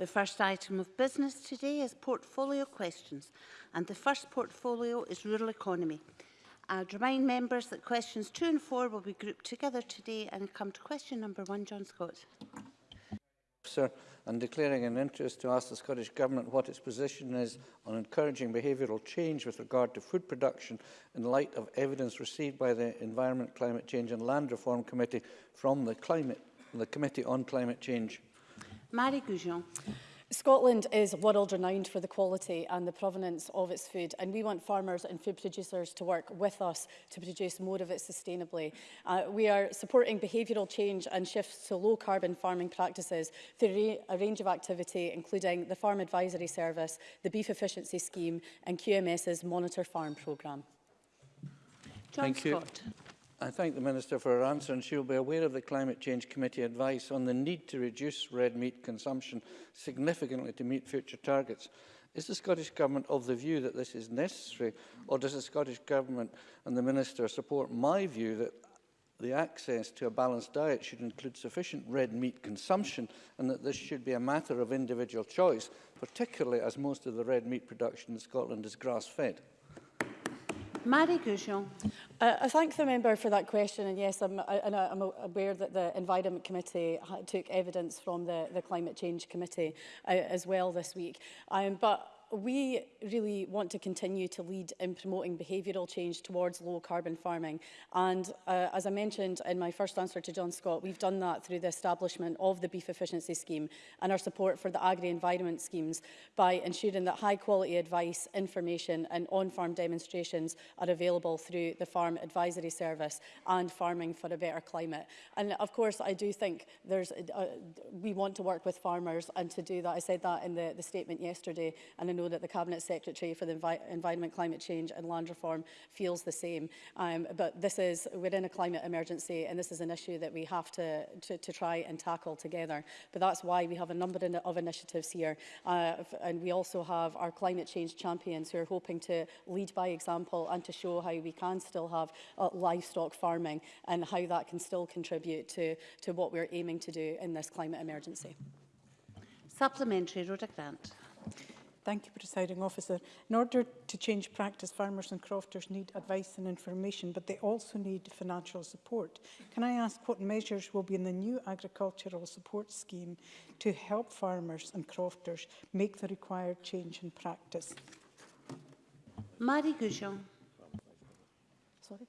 The first item of business today is portfolio questions, and the first portfolio is rural economy. I'd remind members that questions two and four will be grouped together today and come to question number one, John Scott. Sir, and declaring an interest to ask the Scottish Government what its position is on encouraging behavioural change with regard to food production in light of evidence received by the Environment, Climate Change and Land Reform Committee from the, climate, the Committee on Climate Change. Marie Goujon. Scotland is world renowned for the quality and the provenance of its food and we want farmers and food producers to work with us to produce more of it sustainably. Uh, we are supporting behavioural change and shifts to low carbon farming practices through a range of activity including the Farm Advisory Service, the Beef Efficiency Scheme and QMS's Monitor Farm programme. John Thank Scott. You. I thank the Minister for her answer and she will be aware of the Climate Change Committee advice on the need to reduce red meat consumption significantly to meet future targets. Is the Scottish Government of the view that this is necessary or does the Scottish Government and the Minister support my view that the access to a balanced diet should include sufficient red meat consumption and that this should be a matter of individual choice, particularly as most of the red meat production in Scotland is grass-fed? Marie Goujon. Uh, I thank the member for that question and yes I'm, I, and I'm aware that the Environment Committee took evidence from the, the Climate Change Committee uh, as well this week. Um, but we really want to continue to lead in promoting behavioural change towards low carbon farming. And uh, as I mentioned in my first answer to John Scott, we've done that through the establishment of the beef efficiency scheme and our support for the agri-environment schemes by ensuring that high quality advice, information and on-farm demonstrations are available through the Farm Advisory Service and Farming for a Better Climate. And of course, I do think there's, uh, we want to work with farmers and to do that. I said that in the, the statement yesterday and I know that the Cabinet Secretary for the Envi Environment, Climate Change and Land Reform feels the same. Um, but this is, we're in a climate emergency and this is an issue that we have to, to, to try and tackle together. But that's why we have a number of initiatives here. Uh, and we also have our climate change champions who are hoping to lead by example and to show how we can still have uh, livestock farming and how that can still contribute to, to what we're aiming to do in this climate emergency. Supplementary, Rhoda Grant. Thank you, Presiding Officer. In order to change practice, farmers and crofters need advice and information, but they also need financial support. Can I ask what measures will be in the new agricultural support scheme to help farmers and crofters make the required change in practice? Marie Goujon. Sorry.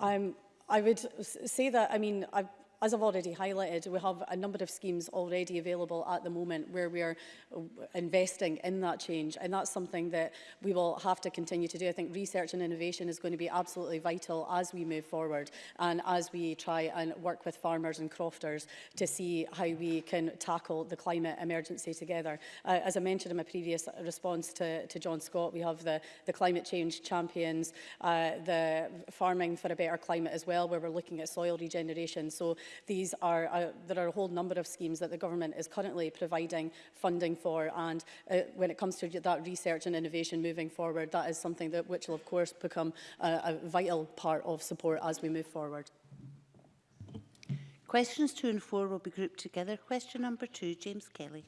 I'm, um, I would say that, I mean, I've as I've already highlighted, we have a number of schemes already available at the moment where we are uh, investing in that change. And that's something that we will have to continue to do. I think research and innovation is going to be absolutely vital as we move forward and as we try and work with farmers and crofters to see how we can tackle the climate emergency together. Uh, as I mentioned in my previous response to, to John Scott, we have the, the climate change champions, uh, the farming for a better climate as well, where we're looking at soil regeneration. So these are, uh, there are a whole number of schemes that the government is currently providing funding for. And uh, when it comes to that research and innovation moving forward, that is something that which will of course become a, a vital part of support as we move forward. Questions two and four will be grouped together. Question number two, James Kelly.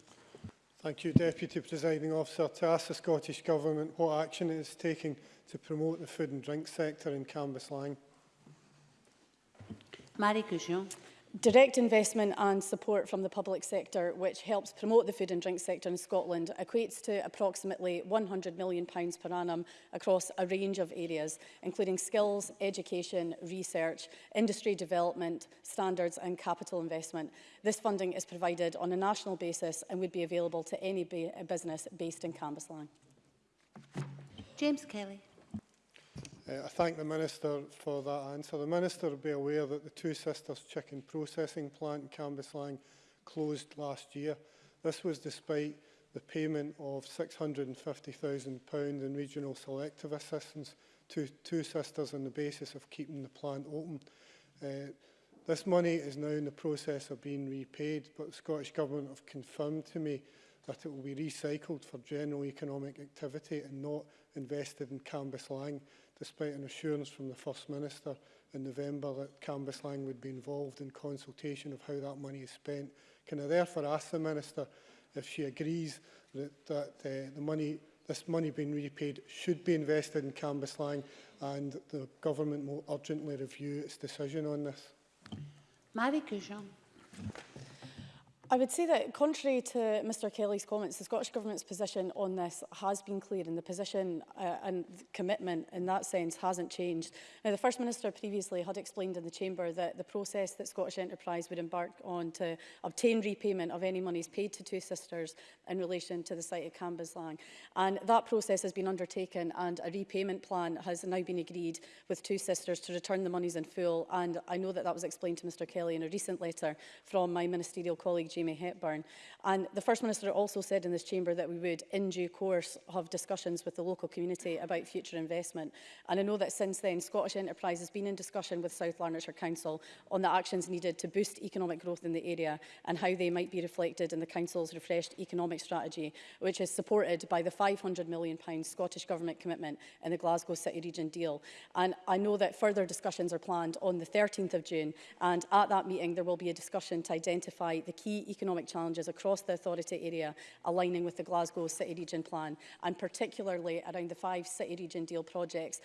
Thank you, Deputy Presiding Officer. To ask the Scottish Government what action it is taking to promote the food and drink sector in Cambuslang. Marie Goujon direct investment and support from the public sector, which helps promote the food and drink sector in Scotland, equates to approximately £100 million per annum across a range of areas, including skills, education, research, industry development, standards and capital investment. This funding is provided on a national basis and would be available to any business based in Cambuslang. James Kelly. Uh, I thank the Minister for that answer. The Minister will be aware that the Two Sisters chicken processing plant in Cambuslang closed last year. This was despite the payment of £650,000 in regional selective assistance to Two Sisters on the basis of keeping the plant open. Uh, this money is now in the process of being repaid, but the Scottish Government have confirmed to me that it will be recycled for general economic activity and not invested in Cambus Lang, despite an assurance from the First Minister in November that Cambus Lang would be involved in consultation of how that money is spent. Can I therefore ask the Minister if she agrees that, that uh, the money, this money being repaid should be invested in Cambus Lang and the government will urgently review its decision on this? Marie Couchon. I would say that contrary to Mr Kelly's comments, the Scottish Government's position on this has been clear and the position uh, and commitment in that sense hasn't changed. Now, the First Minister previously had explained in the Chamber that the process that Scottish Enterprise would embark on to obtain repayment of any monies paid to Two Sisters in relation to the site at Cambuslang. And that process has been undertaken and a repayment plan has now been agreed with Two Sisters to return the monies in full. And I know that that was explained to Mr Kelly in a recent letter from my ministerial colleague, Jamie Hepburn. And the First Minister also said in this chamber that we would, in due course, have discussions with the local community about future investment. And I know that since then, Scottish Enterprise has been in discussion with South Lanarkshire Council on the actions needed to boost economic growth in the area and how they might be reflected in the Council's refreshed economic strategy, which is supported by the £500 million Scottish Government commitment in the Glasgow City Region deal. And I know that further discussions are planned on the 13th of June, and at that meeting there will be a discussion to identify the key economic challenges across the authority area, aligning with the Glasgow City Region Plan, and particularly around the five City Region deal projects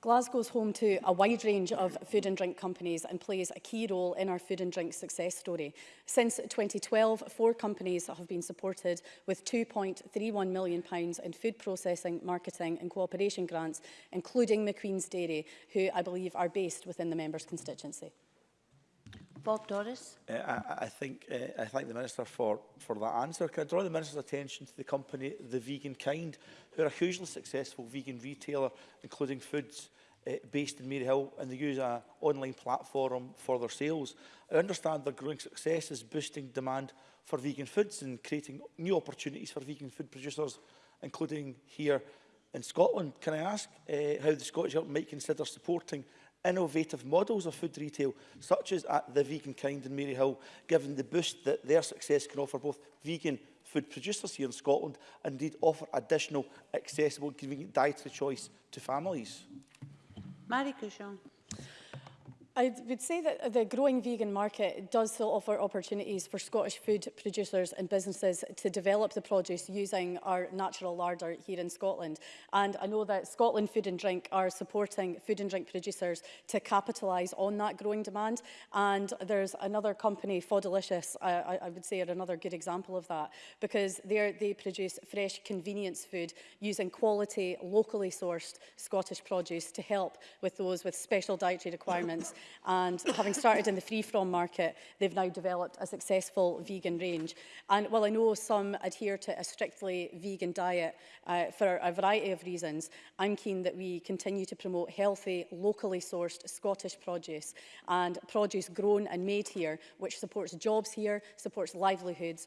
Glasgow's home to a wide range of food and drink companies and plays a key role in our food and drink success story. Since 2012, four companies have been supported with £2.31 million in food processing, marketing and cooperation grants, including McQueen's Dairy, who I believe are based within the member's constituency. Bob Doris. Uh, I, I, think uh, I thank the Minister for, for that answer. Can I draw the Minister's attention to the company The Vegan Kind, who are a hugely successful vegan retailer, including foods uh, based in Maryhill, and they use an online platform for their sales. I understand their growing success is boosting demand for vegan foods and creating new opportunities for vegan food producers, including here in Scotland. Can I ask uh, how the Scottish Government might consider supporting innovative models of food retail, such as at The Vegan Kind in Maryhill, given the boost that their success can offer both vegan food producers here in Scotland and indeed offer additional accessible convenient dietary choice to families. Marie Cushon. I would say that the growing vegan market does still offer opportunities for Scottish food producers and businesses to develop the produce using our natural larder here in Scotland. And I know that Scotland Food and Drink are supporting food and drink producers to capitalise on that growing demand. And there's another company, Fodalicious, I, I would say are another good example of that, because they produce fresh convenience food using quality, locally sourced Scottish produce to help with those with special dietary requirements And having started in the free from market, they've now developed a successful vegan range. And while I know some adhere to a strictly vegan diet uh, for a variety of reasons, I'm keen that we continue to promote healthy, locally sourced Scottish produce and produce grown and made here, which supports jobs here, supports livelihoods,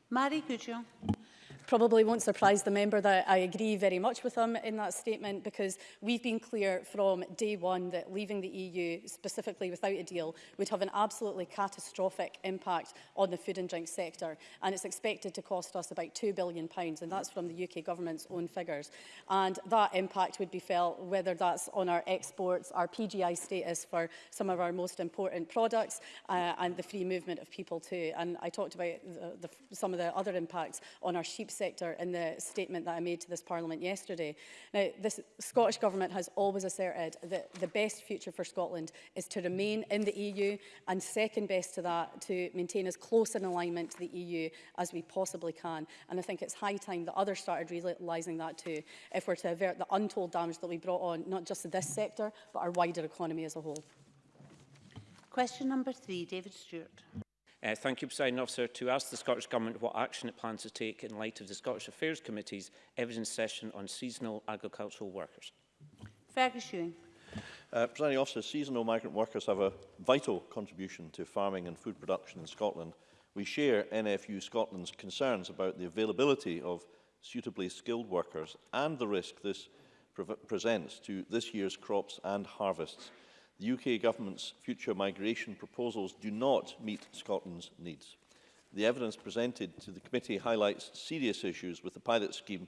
Marie you? probably won't surprise the member that I agree very much with him in that statement because we've been clear from day one that leaving the EU specifically without a deal would have an absolutely catastrophic impact on the food and drink sector and it's expected to cost us about £2 billion pounds and that's from the UK government's own figures and that impact would be felt whether that's on our exports, our PGI status for some of our most important products uh, and the free movement of people too and I talked about the, the, some of the other impacts on our sheep sector in the statement that I made to this Parliament yesterday. Now, the Scottish Government has always asserted that the best future for Scotland is to remain in the EU and second best to that, to maintain as close an alignment to the EU as we possibly can. And I think it's high time that others started realising that too, if we're to avert the untold damage that we brought on, not just this sector, but our wider economy as a whole. Question number three, David Stewart. Uh, thank you, President Officer, to ask the Scottish Government what action it plans to take in light of the Scottish Affairs Committee's evidence session on seasonal agricultural workers. Fergus Ewing. Uh, President Officer, seasonal migrant workers have a vital contribution to farming and food production in Scotland. We share NFU Scotland's concerns about the availability of suitably skilled workers and the risk this pre presents to this year's crops and harvests. The UK government's future migration proposals do not meet Scotland's needs. The evidence presented to the committee highlights serious issues with the pilot scheme,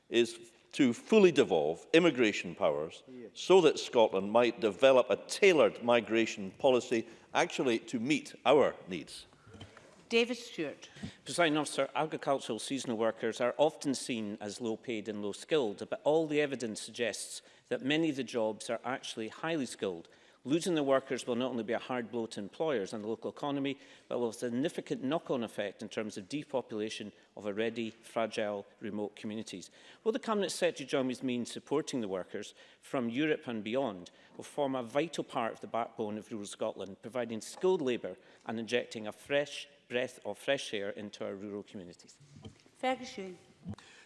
is to fully devolve immigration powers so that Scotland might develop a tailored migration policy actually to meet our needs. David Stewart. President Officer, agricultural seasonal workers are often seen as low paid and low skilled, but all the evidence suggests that many of the jobs are actually highly skilled Losing the workers will not only be a hard blow to employers and the local economy, but will have a significant knock-on effect in terms of depopulation of already fragile remote communities. Will the Cabinet Secretary join me mean supporting the workers from Europe and beyond will form a vital part of the backbone of rural Scotland, providing skilled labour and injecting a fresh breath of fresh air into our rural communities. Ferguson.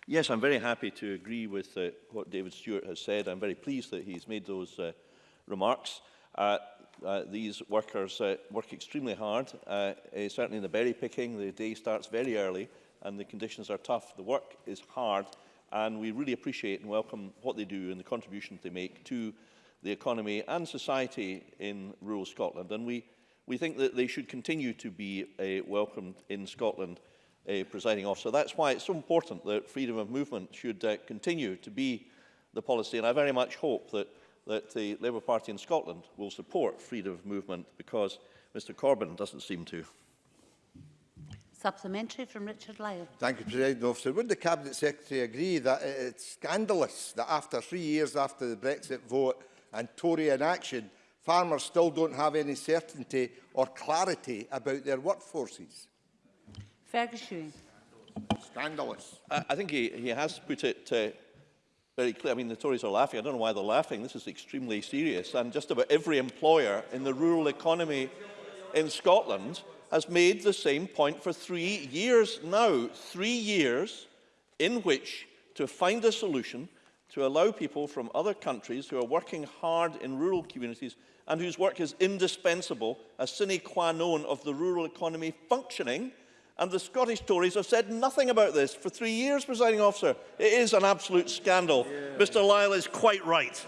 Yes, I'm very happy to agree with uh, what David Stewart has said. I'm very pleased that he's made those uh, remarks. Uh, uh, these workers uh, work extremely hard, uh, uh, certainly in the berry picking, the day starts very early and the conditions are tough, the work is hard and we really appreciate and welcome what they do and the contribution they make to the economy and society in rural Scotland and we, we think that they should continue to be uh, welcomed in Scotland uh, presiding officer. That's why it's so important that freedom of movement should uh, continue to be the policy and I very much hope that that the Labour Party in Scotland will support freedom of movement because Mr Corbyn doesn't seem to. Supplementary from Richard Lyle. Thank you, President Officer. Would the Cabinet Secretary agree that it's scandalous that after three years after the Brexit vote and Tory inaction, farmers still don't have any certainty or clarity about their workforces? Fergus Ewing. Scandalous. I, I think he, he has put it uh, very clear. I mean, the Tories are laughing. I don't know why they're laughing. This is extremely serious. And just about every employer in the rural economy in Scotland has made the same point for three years now. Three years in which to find a solution to allow people from other countries who are working hard in rural communities and whose work is indispensable, a sine qua non of the rural economy functioning, and the Scottish Tories have said nothing about this for three years, presiding officer. It is an absolute scandal. Yeah. Mr Lyle is quite right.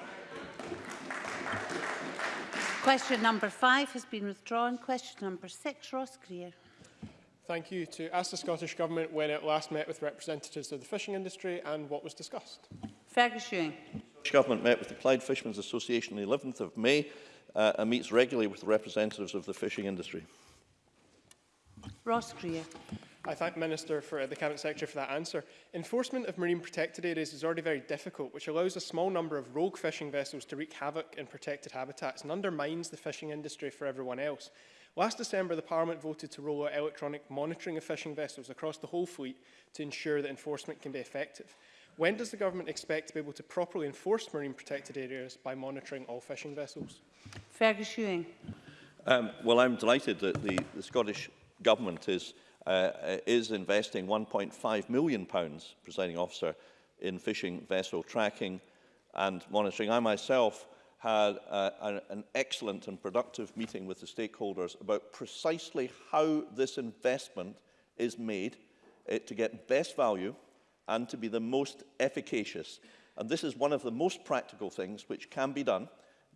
Question number five has been withdrawn. Question number six, Ross Greer. Thank you. To ask the Scottish Government when it last met with representatives of the fishing industry and what was discussed. Fergus Ewing. The Scottish Government met with the Clyde Fishermen's Association on the 11th of May uh, and meets regularly with representatives of the fishing industry. Ross Greer. I thank Minister for uh, the Cabinet Secretary for that answer. Enforcement of marine protected areas is already very difficult, which allows a small number of rogue fishing vessels to wreak havoc in protected habitats and undermines the fishing industry for everyone else. Last December, the Parliament voted to roll out electronic monitoring of fishing vessels across the whole fleet to ensure that enforcement can be effective. When does the government expect to be able to properly enforce marine protected areas by monitoring all fishing vessels? Fergus Ewing. Um, well, I'm delighted that the, the Scottish government is, uh, uh is investing £1.5 million, pounds, presiding officer, in fishing vessel tracking and monitoring. I myself had uh, an excellent and productive meeting with the stakeholders about precisely how this investment is made uh, to get best value and to be the most efficacious. And this is one of the most practical things which can be done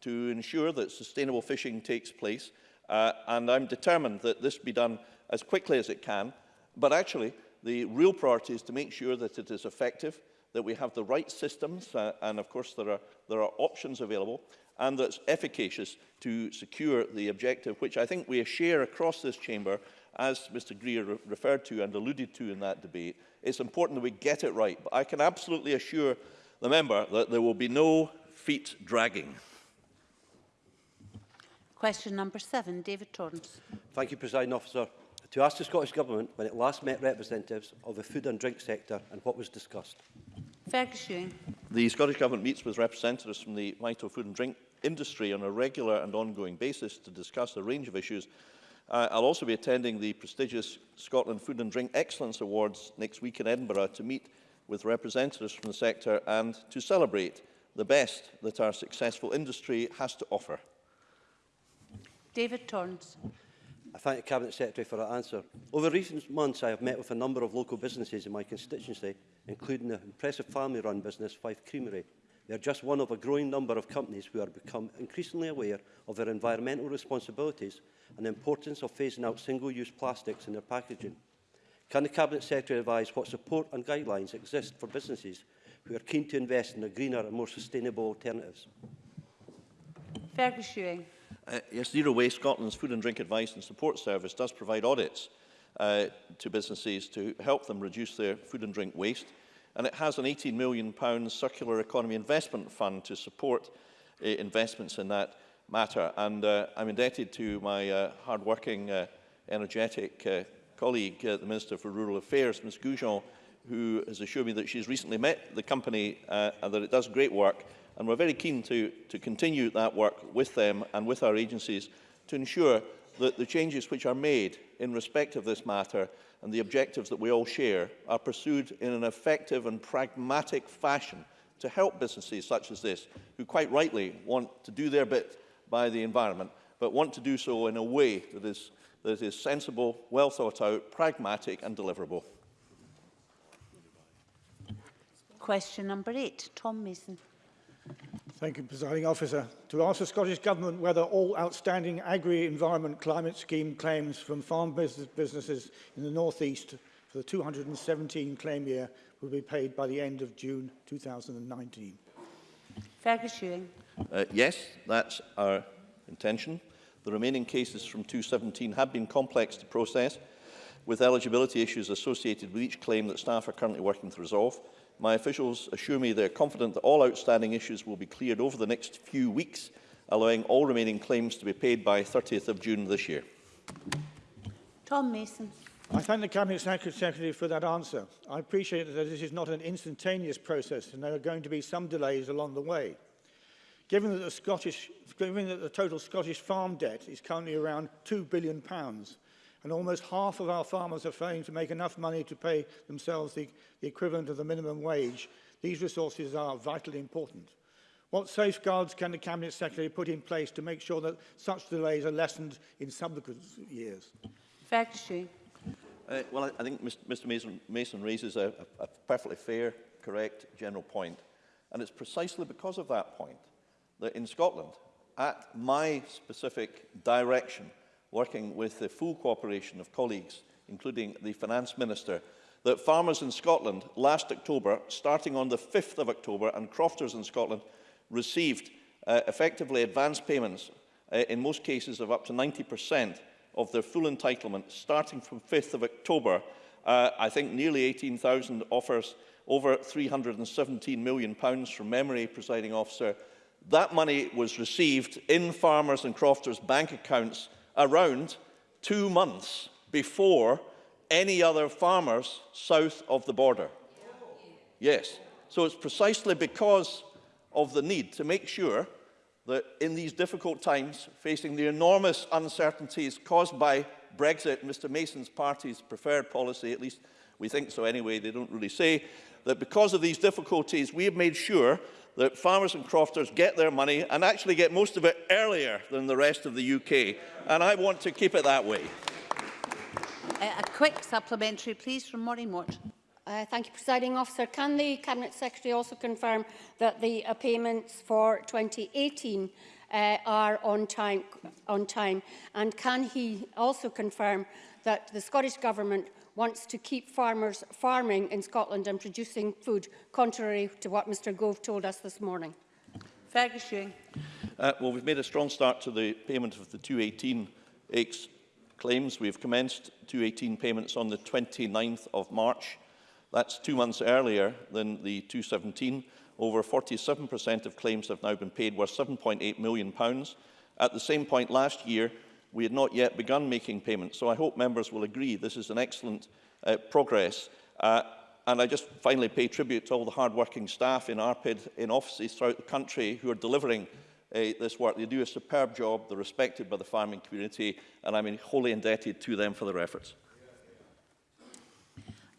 to ensure that sustainable fishing takes place Uh, and I'm determined that this be done as quickly as it can. But actually, the real priority is to make sure that it is effective, that we have the right systems, uh, and of course there are, there are options available, and that's efficacious to secure the objective, which I think we share across this chamber, as Mr Greer re referred to and alluded to in that debate. It's important that we get it right, but I can absolutely assure the member that there will be no feet dragging. Question number seven, David Torrance. Thank you, President Officer. To ask the Scottish Government when it last met representatives of the food and drink sector and what was discussed. Fergus Ewing. The Scottish Government meets with representatives from the vital food and drink industry on a regular and ongoing basis to discuss a range of issues Uh, I'll also be attending the prestigious Scotland Food and Drink Excellence Awards next week in Edinburgh to meet with representatives from the sector and to celebrate the best that our successful industry has to offer. David Torrance. I thank the Cabinet Secretary for that answer. Over recent months, I have met with a number of local businesses in my constituency, including the impressive family-run business Fife Creamery. They are just one of a growing number of companies who are become increasingly aware of their environmental responsibilities and the importance of phasing out single-use plastics in their packaging. Can the Cabinet Secretary advise what support and guidelines exist for businesses who are keen to invest in the greener and more sustainable alternatives? Fergus Ewing. Uh, yes, Zero Waste Scotland's Food and Drink Advice and Support Service does provide audits uh, to businesses to help them reduce their food and drink waste. And it has an £18 million circular economy investment fund to support uh, investments in that matter. And uh, I'm indebted to my uh, hard-working, uh, energetic uh, colleague, uh, the Minister for Rural Affairs, Ms Goujon, who has assured me that she's recently met the company uh, and that it does great work. And we're very keen to, to continue that work with them and with our agencies to ensure that the changes which are made in respect of this matter and the objectives that we all share are pursued in an effective and pragmatic fashion to help businesses such as this, who quite rightly want to do their bit by the environment, but want to do so in a way that is, that is sensible, well thought out, pragmatic and deliverable. question number eight. Tom Mason. Thank you, Presiding Officer. To ask the Scottish Government whether all outstanding agri-environment climate scheme claims from farm business businesses in the North East for the 217 claim year will be paid by the end of June 2019. Fergus Ewing. Uh, yes, that's our intention. The remaining cases from 217 have been complex to process, with eligibility issues associated with each claim that staff are currently working to resolve. My officials assure me they are confident that all outstanding issues will be cleared over the next few weeks, allowing all remaining claims to be paid by 30th of June this year. Tom Mason. I thank the Cabinet Secretary for that answer. I appreciate that this is not an instantaneous process and there are going to be some delays along the way. Given that the, Scottish, given that the total Scottish farm debt is currently around £2 billion, pounds, And almost half of our farmers are failing to make enough money to pay themselves the, the equivalent of the minimum wage. These resources are vitally important. What safeguards can the Cabinet Secretary put in place to make sure that such delays are lessened in subsequent years? Factory. Uh, well, I, I think Mr Mason, Mason raises a, a, a perfectly fair, correct, general point. And it's precisely because of that point that in Scotland, at my specific direction, working with the full cooperation of colleagues, including the Finance Minister, that farmers in Scotland last October, starting on the 5th of October, and crofters in Scotland received uh, effectively advance payments, uh, in most cases of up to 90% of their full entitlement, starting from 5th of October. Uh, I think nearly 18,000 offers over £317 million pounds from memory, presiding officer. That money was received in farmers and crofters' bank accounts around two months before any other farmers south of the border. Yes. So it's precisely because of the need to make sure that in these difficult times, facing the enormous uncertainties caused by Brexit, Mr Mason's party's preferred policy, at least we think so anyway, they don't really say, that because of these difficulties, we have made sure that farmers and crofters get their money and actually get most of it earlier than the rest of the UK. And I want to keep it that way. Uh, a quick supplementary, please, from Maureen Watt. Uh, thank you, Presiding Officer. Can the Cabinet Secretary also confirm that the uh, payments for 2018 uh, are on time, on time? And can he also confirm that the Scottish Government wants to keep farmers farming in Scotland and producing food, contrary to what Mr Gove told us this morning? Fergus Ewing. Uh, well, we've made a strong start to the payment of the 218 X claims. We've commenced 218 payments on the 29th of March. That's two months earlier than the 217. Over 47% of claims have now been paid, worth £7.8 million. At the same point last year, we had not yet begun making payments. So I hope members will agree this is an excellent uh, progress. Uh, and I just finally pay tribute to all the hard-working staff in ARPID in offices throughout the country who are delivering uh, this work. They do a superb job, they're respected by the farming community, and I'm wholly indebted to them for their efforts.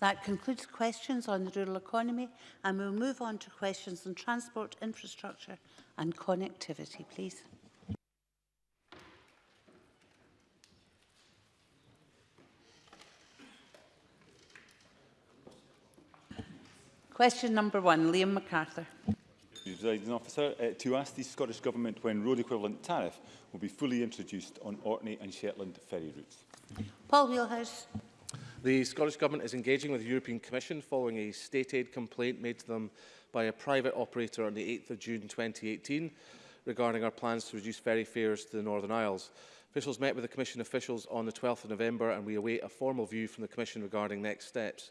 That concludes questions on the rural economy, and we'll move on to questions on transport, infrastructure and connectivity, please. Question number one, Liam MacArthur. Presiding Officer, uh, to ask the Scottish Government when road equivalent tariff will be fully introduced on Orkney and Shetland ferry routes. Paul Wheelhouse. The Scottish Government is engaging with the European Commission following a state aid complaint made to them by a private operator on the 8th of June 2018 regarding our plans to reduce ferry fares to the Northern Isles. Officials met with the Commission officials on the 12th of November and we await a formal view from the Commission regarding next steps.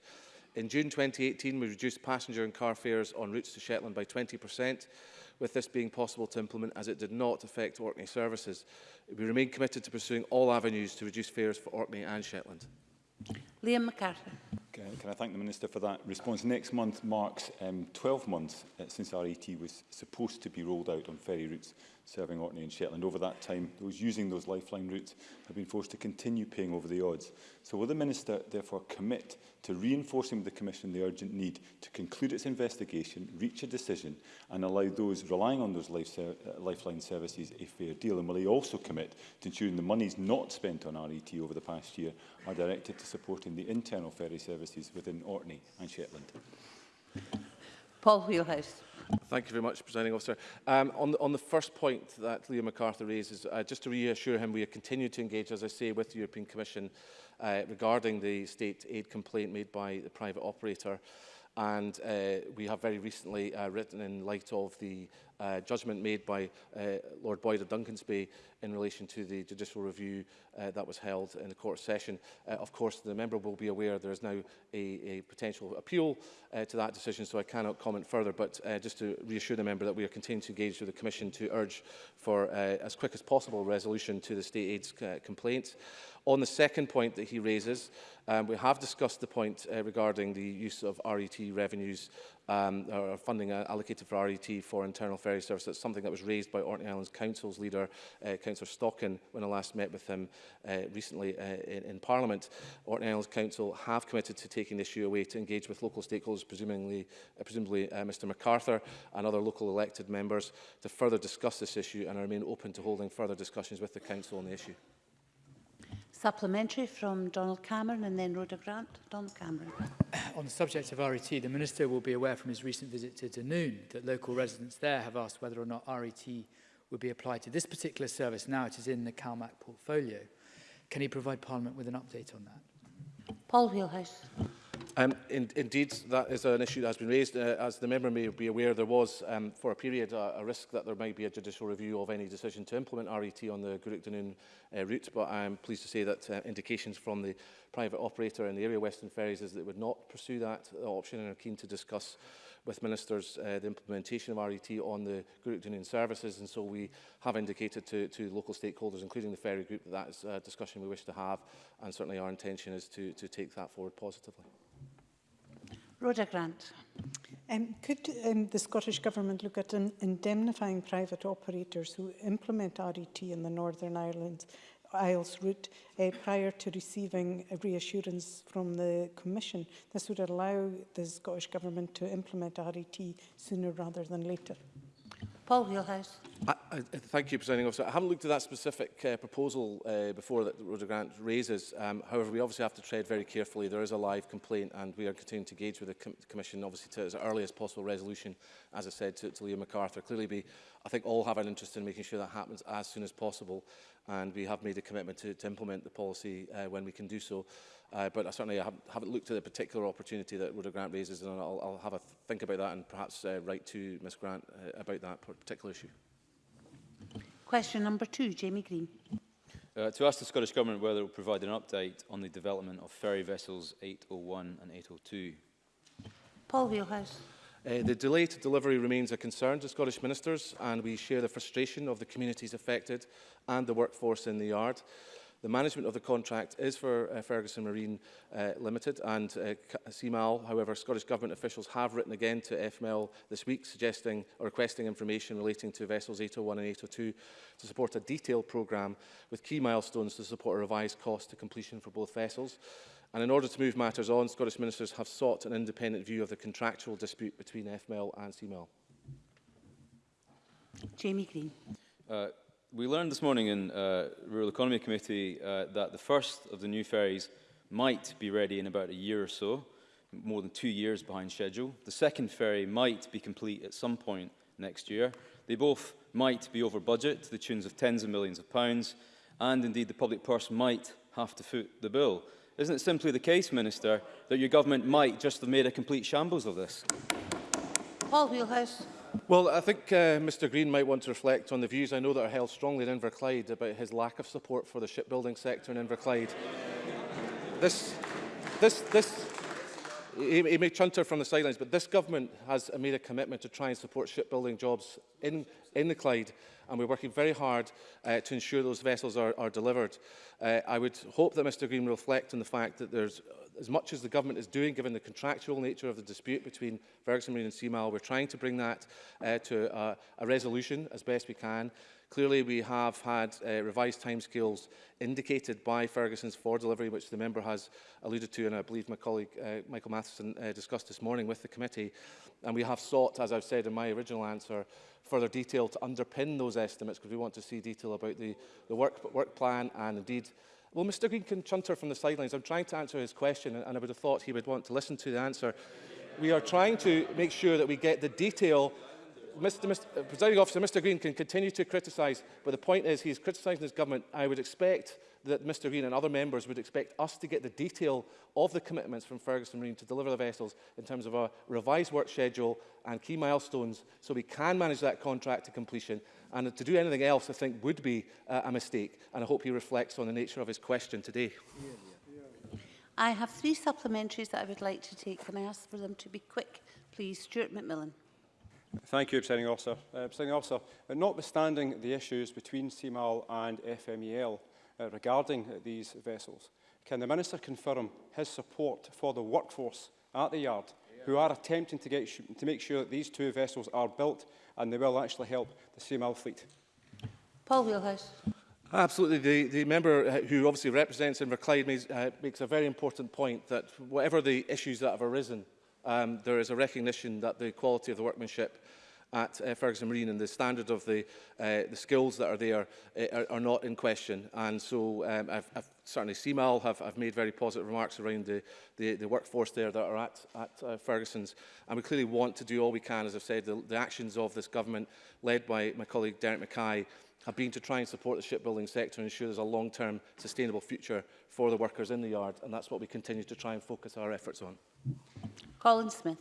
In June 2018, we reduced passenger and car fares on routes to Shetland by 20%, with this being possible to implement as it did not affect Orkney services. We remain committed to pursuing all avenues to reduce fares for Orkney and Shetland. Liam MacArthur. Can I thank the Minister for that response? Next month marks um, 12 months uh, since RET was supposed to be rolled out on ferry routes serving Orkney and Shetland. Over that time, those using those lifeline routes have been forced to continue paying over the odds. So will the Minister therefore commit to reinforcing with the Commission the urgent need to conclude its investigation, reach a decision and allow those relying on those life ser uh, lifeline services a fair deal? And will he also commit to ensuring the monies not spent on RET over the past year are directed to supporting the internal ferry service policies within Orkney and Shetland. Paul Wheelhouse. Thank you very much, Presiding Officer. Um, on, the, on the first point that Leo MacArthur raises, uh, just to reassure him, we continue to engage, as I say, with the European Commission uh, regarding the state aid complaint made by the private operator. And uh, we have very recently uh, written in light of the uh, judgment made by uh, Lord Boyd of Duncansby in relation to the judicial review uh, that was held in the court session. Uh, of course, the member will be aware there is now a, a potential appeal uh, to that decision, so I cannot comment further, but uh, just to reassure the member that we are continuing to engage with the Commission to urge for uh, as quick as possible resolution to the state aid's uh, complaints. On the second point that he raises, um, we have discussed the point uh, regarding the use of RET revenues um, or funding uh, allocated for RET for internal ferry service. That's something that was raised by Orkney Islands Council's leader, uh, Councillor Stockin, when I last met with him uh, recently uh, in, in Parliament. Orkney Islands Council have committed to taking the issue away to engage with local stakeholders, presumably, uh, presumably uh, Mr MacArthur and other local elected members, to further discuss this issue and I remain open to holding further discussions with the Council on the issue. Supplementary from Donald Cameron and then Rhoda Grant. Donald Cameron. On the subject of RET, the Minister will be aware from his recent visit to Dunoon that local residents there have asked whether or not RET would be applied to this particular service now it is in the CalMac portfolio. Can he provide Parliament with an update on that? Paul Wheelhouse. Um, in, indeed, that is an issue that has been raised. Uh, as the member may be aware, there was, um, for a period, a, a risk that there might be a judicial review of any decision to implement RET on the Gurukdanun uh, route, but I am pleased to say that uh, indications from the private operator in the area, Western Ferries, is that it would not pursue that uh, option and are keen to discuss with ministers uh, the implementation of RET on the Group services and so we have indicated to, to local stakeholders including the ferry group that that is a discussion we wish to have and certainly our intention is to, to take that forward positively. Rhoda Grant. Um, could um, the Scottish Government look at indemnifying private operators who implement RET in the Northern Ireland Isles route uh, prior to receiving a reassurance from the Commission. This would allow the Scottish Government to implement RET sooner rather than later. Paul Wheelhouse. I, I, thank you, Presiding Officer. I haven't looked at that specific uh, proposal uh, before that Roger Grant raises. Um, however, we obviously have to tread very carefully. There is a live complaint and we are continuing to engage with the com Commission, obviously, to as early as possible resolution, as I said, to, to Leo MacArthur. Clearly, we, I think all have an interest in making sure that happens as soon as possible and we have made a commitment to, to implement the policy uh, when we can do so. Uh, but I certainly haven't, haven't looked at the particular opportunity that Rhoda Grant raises and I'll, I'll have a think about that and perhaps uh, write to Ms Grant uh, about that particular issue. Question number two, Jamie Green. Uh, to ask the Scottish Government whether it will provide an update on the development of ferry vessels 801 and 802. Paul Wheelhouse. Uh, the delay to delivery remains a concern to Scottish ministers and we share the frustration of the communities affected and the workforce in the yard. The management of the contract is for uh, Ferguson Marine uh, Limited and uh, CMAL. Uh, However, Scottish Government officials have written again to FML this week suggesting or requesting information relating to vessels 801 and 802 to support a detailed programme with key milestones to support a revised cost to completion for both vessels. And in order to move matters on, Scottish ministers have sought an independent view of the contractual dispute between FML and CML. Jamie Green. Uh, we learned this morning in uh, Rural Economy Committee uh, that the first of the new ferries might be ready in about a year or so, more than two years behind schedule. The second ferry might be complete at some point next year. They both might be over budget to the tunes of tens of millions of pounds, and indeed the public purse might have to foot the bill. Isn't it simply the case, Minister, that your government might just have made a complete shambles of this? Paul Wheelhouse. Well, I think uh, Mr Green might want to reflect on the views I know that are held strongly in Inverclyde about his lack of support for the shipbuilding sector in Inverclyde. This, this, this, he, he may chunter from the sidelines, but this government has made a commitment to try and support shipbuilding jobs in, in the Clyde, and we're working very hard uh, to ensure those vessels are, are delivered. Uh, I would hope that Mr Green will reflect on the fact that there's as much as the government is doing, given the contractual nature of the dispute between Ferguson Marine and Seamile, we're trying to bring that uh, to a, a resolution as best we can. Clearly, we have had uh, revised timescales indicated by Ferguson's for delivery, which the member has alluded to, and I believe my colleague uh, Michael Matheson uh, discussed this morning with the committee. And we have sought, as I've said in my original answer, further detail to underpin those estimates, because we want to see detail about the, the work, work plan and indeed Well, Mr Green can chunter from the sidelines. I'm trying to answer his question, and I would have thought he would want to listen to the answer. We are trying to make sure that we get the detail Mr, Mr, uh, presiding officer, Mr Green can continue to criticise, but the point is he's criticising his government. I would expect that Mr Green and other members would expect us to get the detail of the commitments from Ferguson Marine to deliver the vessels in terms of a revised work schedule and key milestones so we can manage that contract to completion And to do anything else, I think, would be uh, a mistake. And I hope he reflects on the nature of his question today. I have three supplementaries that I would like to take. Can I ask for them to be quick, please? Stuart McMillan. Thank you, Presiding Officer. Uh, Presiding Officer, uh, notwithstanding the issues between CMAL and FMEL uh, regarding uh, these vessels, can the Minister confirm his support for the workforce at the yard who are attempting to, get to make sure that these two vessels are built and they will actually help the CML fleet. Paul Wheelhouse. Absolutely. The, the member uh, who obviously represents Inverclyde makes, uh, makes a very important point that whatever the issues that have arisen, um, there is a recognition that the quality of the workmanship at uh, Ferguson Marine and the standard of the, uh, the skills that are there uh, are, are not in question. And so um, I've, I've certainly CMAL have, have made very positive remarks around the, the, the workforce there that are at, at uh, Ferguson's. And we clearly want to do all we can, as I've said, the, the actions of this government, led by my colleague Derek Mackay, have been to try and support the shipbuilding sector and ensure there's a long-term sustainable future for the workers in the yard. And that's what we continue to try and focus our efforts on. Colin Smith.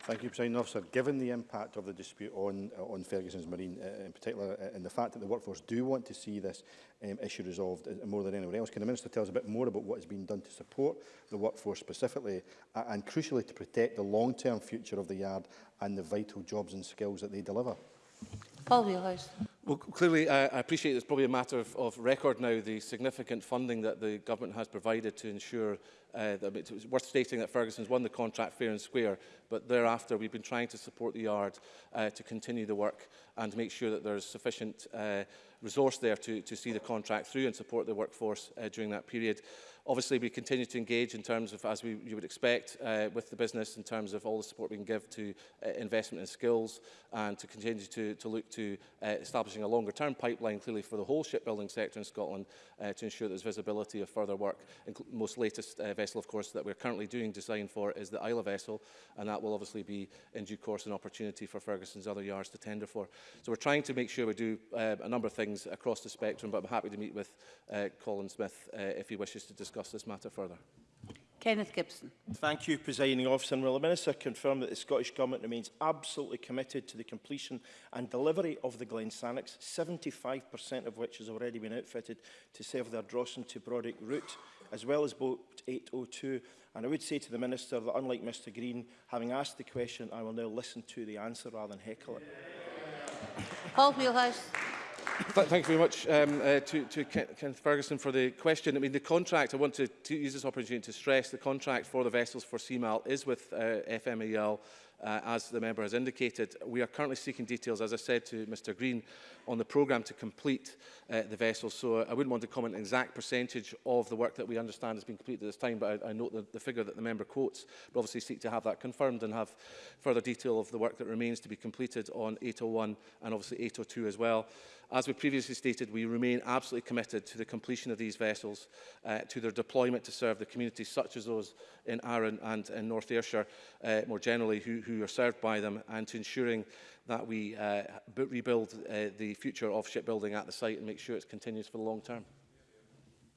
Thank you, President Officer. Given the impact of the dispute on, uh, on Ferguson's Marine, uh, in particular, uh, and the fact that the workforce do want to see this um, issue resolved uh, more than anywhere else, can the Minister tell us a bit more about what has been done to support the workforce specifically uh, and, crucially, to protect the long-term future of the yard and the vital jobs and skills that they deliver? Paul Wheelhouse. Well, clearly, I, I appreciate it's probably a matter of, of record now, the significant funding that the government has provided to ensure Uh, it was worth stating that Ferguson's won the contract fair and square, but thereafter we've been trying to support the yard uh, to continue the work and make sure that there's sufficient uh, resource there to, to see the contract through and support the workforce uh, during that period. Obviously, we continue to engage in terms of, as we, you would expect, uh, with the business in terms of all the support we can give to uh, investment and skills and to continue to, to look to uh, establishing a longer-term pipeline, clearly, for the whole shipbuilding sector in Scotland uh, to ensure there's visibility of further work, most latest uh, vessel, of course, that we're currently doing design for is the Isla vessel, and that will obviously be in due course an opportunity for Ferguson's other yards to tender for. So we're trying to make sure we do uh, a number of things across the spectrum, but I'm happy to meet with uh, Colin Smith uh, if he wishes to discuss this matter further. Kenneth Gibson. Thank you, Presiding Officer. Will the Minister confirm that the Scottish Government remains absolutely committed to the completion and delivery of the Glen Sannox, 75% of which has already been outfitted to serve their Drossen to Brodick route? as well as Vote 802. And I would say to the Minister that unlike Mr Green, having asked the question, I will now listen to the answer rather than heckle it. Paul Wheelhouse. Th thank you very much um, uh, to, to Kenneth Ferguson for the question. I mean, the contract, I want to, to use this opportunity to stress the contract for the vessels for CMAL is with uh, FMEL Uh, as the member has indicated, we are currently seeking details, as I said to Mr Green, on the programme to complete uh, the vessel. So uh, I wouldn't want to comment on exact percentage of the work that we understand has been completed at this time, but I, I note the, the figure that the member quotes, but obviously seek to have that confirmed and have further detail of the work that remains to be completed on 801 and obviously 802 as well. As we previously stated, we remain absolutely committed to the completion of these vessels, uh, to their deployment to serve the communities such as those in Arran and in North Ayrshire uh, more generally, who, who are served by them and to ensuring that we uh, rebuild uh, the future of shipbuilding at the site and make sure it continues for the long term.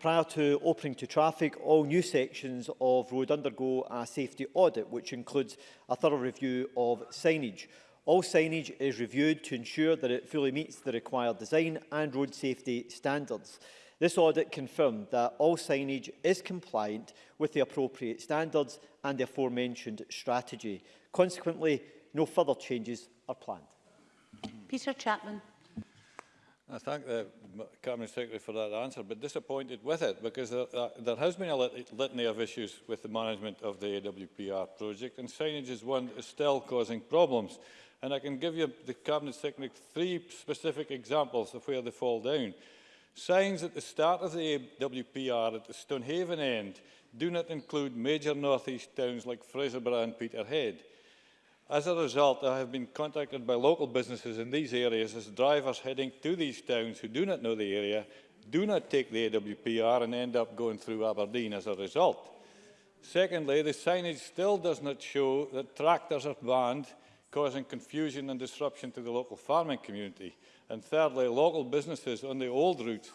Prior to opening to traffic, all new sections of road undergo a safety audit, which includes a thorough review of signage. All signage is reviewed to ensure that it fully meets the required design and road safety standards. This audit confirmed that all signage is compliant with the appropriate standards and the aforementioned strategy. Consequently, no further changes are planned. Peter Chapman. I thank the Cabinet Secretary for that answer, but disappointed with it because there, uh, there has been a lit litany of issues with the management of the AWPR project and signage is one that is still causing problems. And I can give you, the Cabinet Secretary, three specific examples of where they fall down. Signs at the start of the WPR at the Stonehaven end do not include major northeast towns like Fraserburgh and Peterhead. As a result, I have been contacted by local businesses in these areas as drivers heading to these towns who do not know the area, do not take the AWPR and end up going through Aberdeen as a result. Secondly, the signage still does not show that tractors are banned, causing confusion and disruption to the local farming community. And thirdly, local businesses on the old route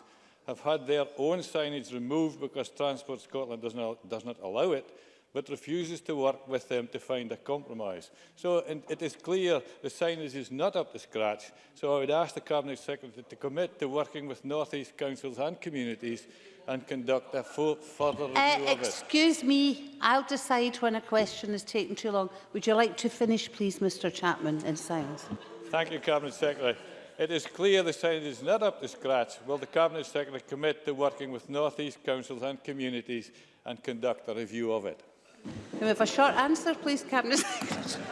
have had their own signage removed because Transport Scotland does not, does not allow it, but refuses to work with them to find a compromise. So and it is clear the signage is not up to scratch, so I would ask the Cabinet Secretary to commit to working with North East councils and communities and conduct a full, further uh, review uh, of it. Excuse me, I'll decide when a question is taking too long. Would you like to finish, please, Mr Chapman, in silence? Thank you, Cabinet Secretary. It is clear the site is not up to scratch. Will the Cabinet Secretary commit to working with North East councils and communities and conduct a review of it? Can we have a short answer, please, Cabinet Secretary?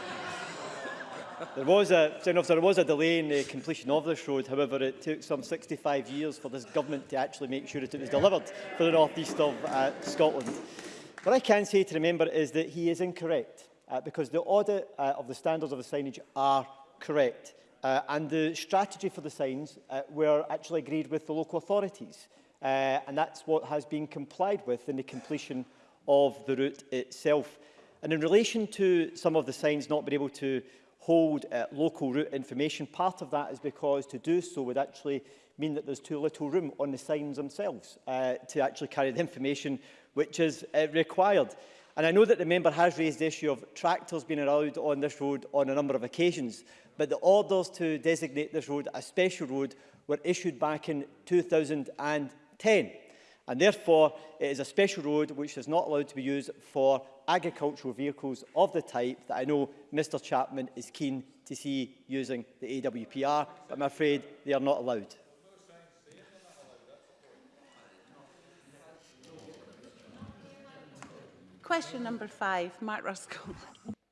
There was, a, there was a delay in the completion of this road. However, it took some 65 years for this government to actually make sure that it was delivered for the north east of uh, Scotland. What I can say to remember is that he is incorrect uh, because the audit uh, of the standards of the signage are correct. Uh, and the strategy for the signs uh, were actually agreed with the local authorities. Uh, and that's what has been complied with in the completion of the route itself. And in relation to some of the signs not being able to hold uh, local route information, part of that is because to do so would actually mean that there's too little room on the signs themselves uh, to actually carry the information which is uh, required. And I know that the member has raised the issue of tractors being allowed on this road on a number of occasions. but the orders to designate this road a special road were issued back in 2010. And therefore, it is a special road which is not allowed to be used for agricultural vehicles of the type that I know Mr Chapman is keen to see using the AWPR, but I'm afraid they are not allowed. Question number five, Mark Ruskell.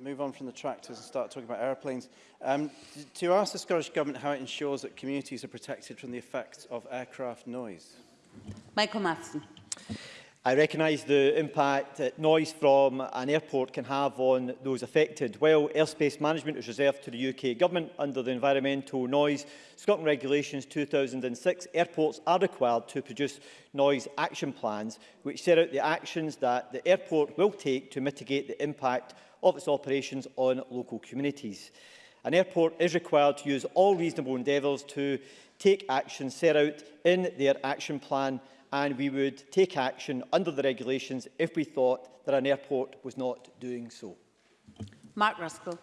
move on from the tractors and start talking about aeroplanes. Um, to ask the Scottish Government how it ensures that communities are protected from the effects of aircraft noise. Michael Matheson. I recognise the impact that noise from an airport can have on those affected. While airspace management is reserved to the UK Government under the Environmental Noise Scotland Regulations 2006, airports are required to produce noise action plans which set out the actions that the airport will take to mitigate the impact of its operations on local communities. An airport is required to use all reasonable endeavours to take action set out in their action plan and we would take action under the regulations if we thought that an airport was not doing so. Mark Ruskell.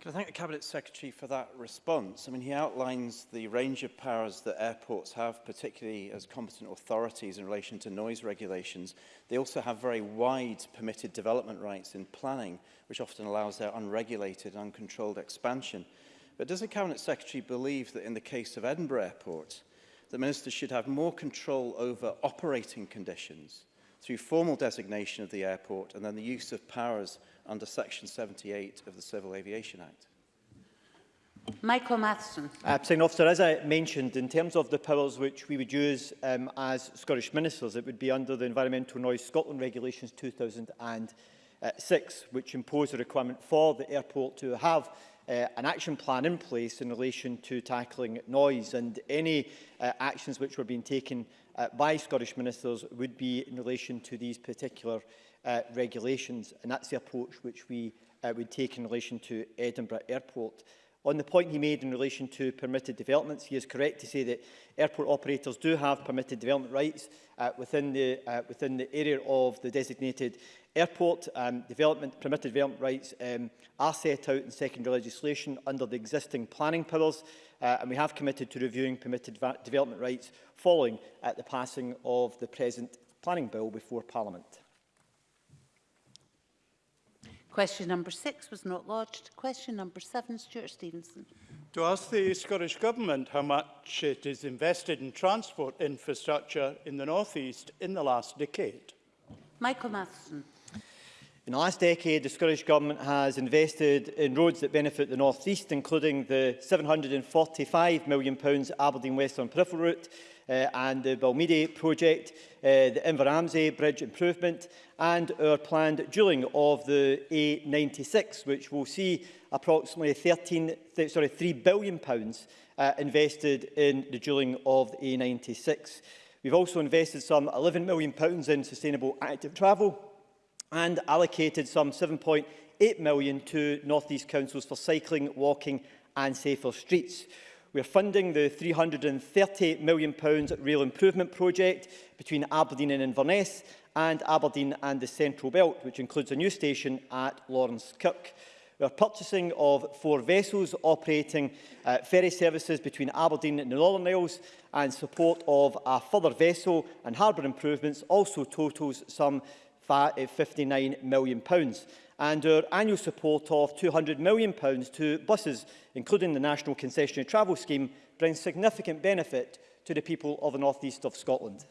Can I thank the Cabinet Secretary for that response? I mean, he outlines the range of powers that airports have, particularly as competent authorities in relation to noise regulations. They also have very wide permitted development rights in planning, which often allows their unregulated, uncontrolled expansion. But does the Cabinet Secretary believe that in the case of Edinburgh Airport, the minister should have more control over operating conditions through formal designation of the airport and then the use of powers under Section 78 of the Civil Aviation Act. Michael Matheson. Uh, President Officer, as I mentioned, in terms of the powers which we would use um, as Scottish ministers, it would be under the Environmental Noise Scotland Regulations 2006, which impose a requirement for the airport to have uh, an action plan in place in relation to tackling noise and any uh, actions which were being taken uh, by Scottish ministers would be in relation to these particular uh, regulations and that's the approach which we uh, would take in relation to Edinburgh Airport. On the point he made in relation to permitted developments, he is correct to say that airport operators do have permitted development rights uh, within, the, uh, within the area of the designated Airport um, development, permitted development rights um, are set out in secondary legislation under the existing planning powers, uh, and we have committed to reviewing permitted development rights following at uh, the passing of the present planning bill before Parliament. Question number six was not lodged. Question number seven, Stuart Stevenson. To ask the Scottish Government how much it is invested in transport infrastructure in the North East in the last decade. Michael Matheson. In the last decade, the Scottish Government has invested in roads that benefit the North East, including the £745 million Aberdeen Western Peripheral Route uh, and the Balmeady project, uh, the Inveramsey Bridge Improvement and our planned dueling of the A96, which will see approximately 13, th sorry, £3 billion pounds, uh, invested in the dueling of the A96. We've also invested some £11 million pounds in sustainable active travel, and allocated some 7.8 million to North East Councils for cycling, walking and safer streets. We are funding the £330 million rail improvement project between Aberdeen and Inverness and Aberdeen and the Central Belt, which includes a new station at Lawrence Kirk. We are purchasing of four vessels operating uh, ferry services between Aberdeen and the Northern Isles and support of a further vessel and harbour improvements also totals some £59 million. And our annual support of £200 million to buses, including the National Concessionary Travel Scheme, brings significant benefit to the people of the north east of Scotland.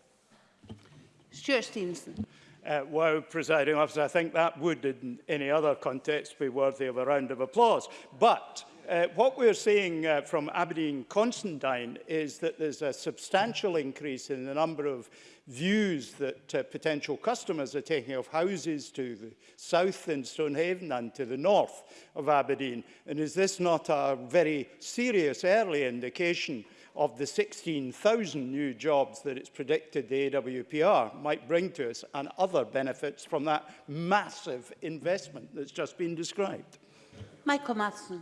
Stuart Stevenson. Uh, well, presiding officer, I think that would, in any other context, be worthy of a round of applause. But uh, what we're seeing uh, from Aberdeen Constantine is that there's a substantial increase in the number of views that uh, potential customers are taking of houses to the south in Stonehaven and to the north of Aberdeen? And is this not a very serious early indication of the 16,000 new jobs that it's predicted the AWPR might bring to us and other benefits from that massive investment that's just been described? Michael Matheson.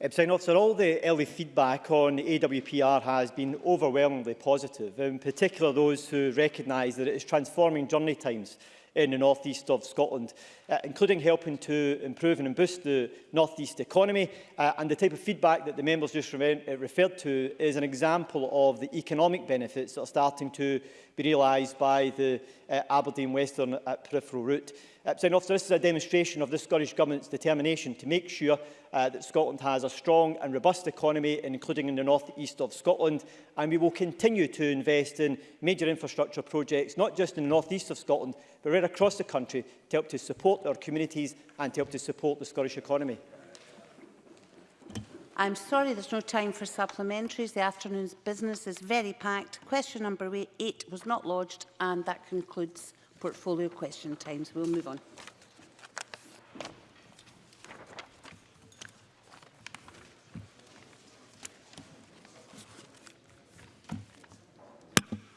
Presiding officer, all the early feedback on AWPR has been overwhelmingly positive, in particular those who recognise that it is transforming journey times in the north east of Scotland, uh, including helping to improve and boost the north east economy. Uh, and the type of feedback that the members just re uh, referred to is an example of the economic benefits that are starting to be realised by the uh, Aberdeen Western uh, peripheral route. Uh, President Officer, this is a demonstration of the Scottish Government's determination to make sure uh, that Scotland has a strong and robust economy, including in the north east of Scotland, and we will continue to invest in major infrastructure projects, not just in the north east of Scotland, but right across the country to help to support our communities and to help to support the Scottish economy. I'm sorry there's no time for supplementaries. The afternoon's business is very packed. Question number eight was not lodged and that concludes portfolio question times. we'll move on.